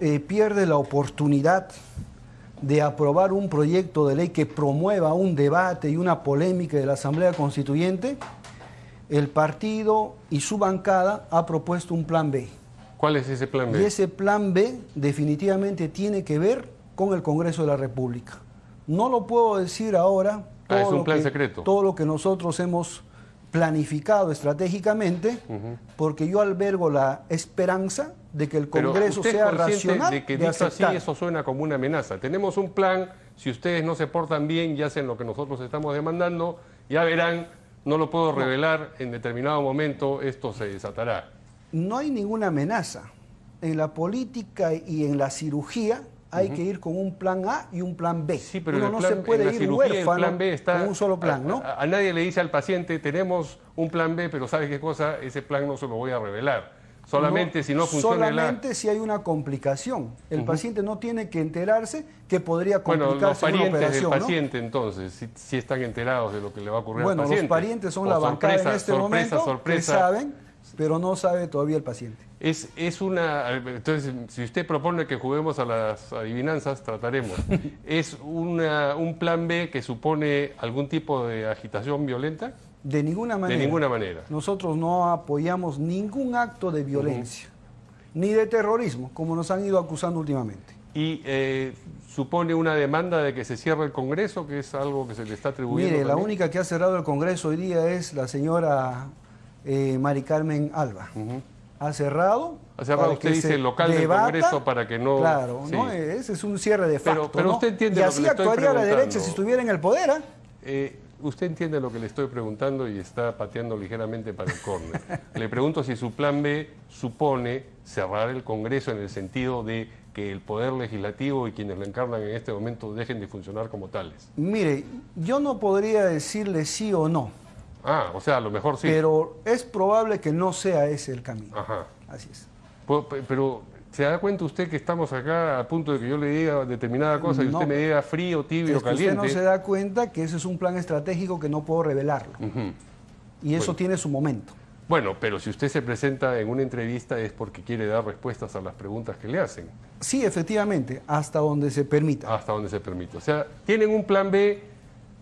eh, pierde la oportunidad de aprobar un proyecto de ley que promueva un debate y una polémica de la Asamblea Constituyente, el partido y su bancada ha propuesto un plan B. ¿Cuál es ese plan B? Y ese plan B definitivamente tiene que ver con el Congreso de la República. No lo puedo decir ahora. Ah, es un plan que- secreto. Todo lo que nosotros hemos planificado estratégicamente, porque yo albergo la esperanza de que el Congreso sea racional de que de dicho así eso suena como una amenaza. Tenemos un plan, si ustedes no se portan bien y hacen lo que nosotros estamos demandando, ya verán, no lo puedo revelar, en determinado momento esto se desatará. No hay ninguna amenaza. En la política y en la cirugía hay que ir con un plan A y un plan B. Sí, pero Uno el no plan, se puede en la ir cirugía el huérfano plan B está... con un solo plan, ¿no? A, a- a nadie le dice al paciente, tenemos un plan B, pero ¿sabe qué cosa? Ese plan no se lo voy a revelar. Solamente si no funciona la... Solamente si hay una complicación. El paciente no tiene que enterarse que podría Bueno, los complicarse una parientes del operación, ¿no? paciente entonces, si, si están enterados de lo que le va a ocurrir Bueno, al los paciente. parientes son O la bancada en este sorpresa, momento sorpresa. que saben, pero no sabe todavía el paciente. Es, es una. Entonces, si usted propone que juguemos a las adivinanzas, trataremos. ¿Es una, un plan B que supone algún tipo de agitación violenta? De ninguna manera. De ninguna manera. Nosotros no apoyamos ningún acto de violencia, ni de terrorismo, como nos han ido acusando últimamente. ¿Y eh, supone una demanda de que se cierre el Congreso, que es algo que se le está atribuyendo? Mire, la única que ha cerrado el Congreso hoy día es la señora eh, Mari Carmen Alba. Ha cerrado. Ha cerrado, usted dice, el local del. Congreso para que no- Claro, sí. ¿no? ese es un cierre de facto. pero usted entiende y lo así actuaría la derecha si estuviera en el poder. ¿ah? Eh, usted entiende lo que le estoy preguntando y está pateando ligeramente para el córner. le pregunto si su plan B supone cerrar el Congreso en el sentido de que el Poder Legislativo y quienes lo encarnan en este momento dejen de funcionar como tales. Mire, yo no podría decirle sí o no, Ah, o sea, a lo mejor sí. pero es probable que no sea ese el camino. Ajá. Así es. Pu- pe- Pero, ¿se da cuenta usted que estamos acá a punto de que yo le diga determinada cosa y usted me diga frío, tibio, Es que usted caliente? no se da cuenta que ese es un plan estratégico que no puedo revelarlo. Y eso Bueno. tiene su momento. Bueno, pero si usted se presenta en una entrevista es porque quiere dar respuestas a las preguntas que le hacen. Sí, efectivamente, hasta donde se permita. hasta donde se permite. O sea, tienen un plan B,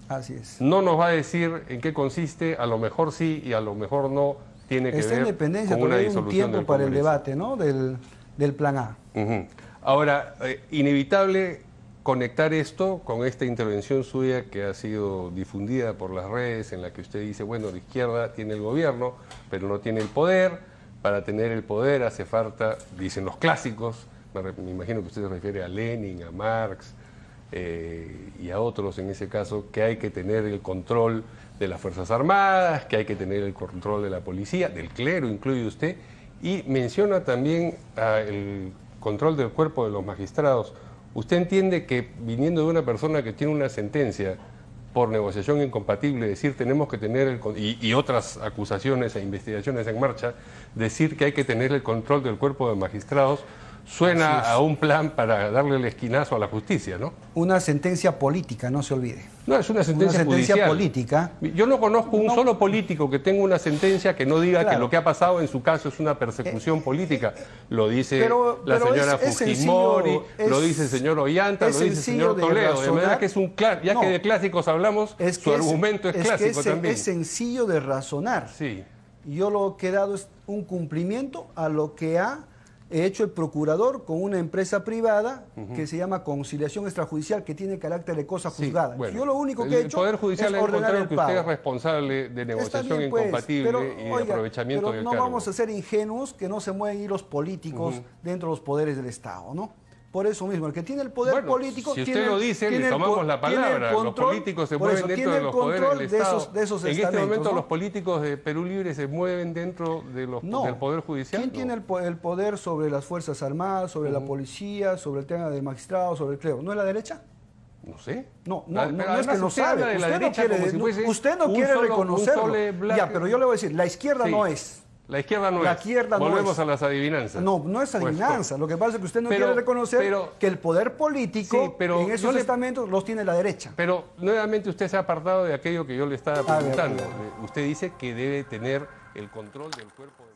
Así es. no nos va a decir en qué consiste, a lo mejor sí y a lo mejor no tiene que Está en ver dependencia, con una hay un tiempo para el debate ¿no? del, del plan A. Ahora, eh, inevitable conectar esto con esta intervención suya que ha sido difundida por las redes, en la que usted dice, bueno, la izquierda tiene el gobierno, pero no tiene el poder. Para tener el poder hace falta, dicen los clásicos, me imagino que usted se refiere a Lenin, a Marx eh, y a otros en ese caso, que hay que tener el control de las Fuerzas Armadas, que hay que tener el control de la policía, del clero, incluye usted, y menciona también ah, el control del cuerpo de los magistrados. ¿Usted entiende que viniendo de una persona que tiene una sentencia por negociación incompatible, decir tenemos que tener el y, y otras acusaciones e investigaciones en marcha, decir que hay que tener el control del cuerpo de magistrados, suena a un plan para darle el esquinazo a la justicia, ¿no? Una sentencia política, no se olvide. No, es una sentencia, una sentencia política. Yo no conozco un solo político que tenga una sentencia que no diga que lo que ha pasado en su caso es una persecución política. Lo dice pero- la pero señora es- es Fujimori, sencillo, lo dice el señor Ollanta, lo dice el señor Toledo. De manera razonar. que es un ya No. que de clásicos hablamos, Es su que argumento es, clásico es, también. es sencillo de razonar. Sí. Yo lo que he dado es un cumplimiento a lo que ha hecho el procurador con una empresa privada que se llama conciliación extrajudicial, que tiene carácter de cosa Sí, juzgada. bueno, Yo lo único que he hecho El Poder Judicial es ordenar el que usted pago. es responsable de negociación bien, pues, incompatible pero, y de oiga, aprovechamiento pero del no cargo. vamos a ser ingenuos que no se mueven ir los políticos dentro de los poderes del Estado, ¿no? Por eso mismo, el que tiene el poder Bueno, político... si usted tiene- lo dice, tiene le tomamos la palabra. los control- políticos se mueven eso, dentro de los poderes del de Estado. esos, de esos en este momento ¿no? los políticos de Perú Libre se mueven dentro de los, No. del Poder Judicial. ¿Quién ¿no? tiene el, el poder sobre las Fuerzas Armadas, sobre la policía, sobre el tema del magistrado, sobre el clero? ¿No es la derecha? No sé. No, no, no, es que no sabe. de Usted no quiere, si usted no solo- reconocerlo. Ya, pero yo le voy a decir, la izquierda Sí. no es. La izquierda no La es. izquierda no Volvemos es. a las adivinanzas. No, no es Pues, adivinanza. Lo que pasa es que usted no Pero- quiere reconocer pero- que el poder político Sí, pero en esos le- estamentos los tiene la derecha. Pero nuevamente usted se ha apartado de aquello que yo le estaba preguntando. ver. Usted dice que debe tener el control del cuerpo de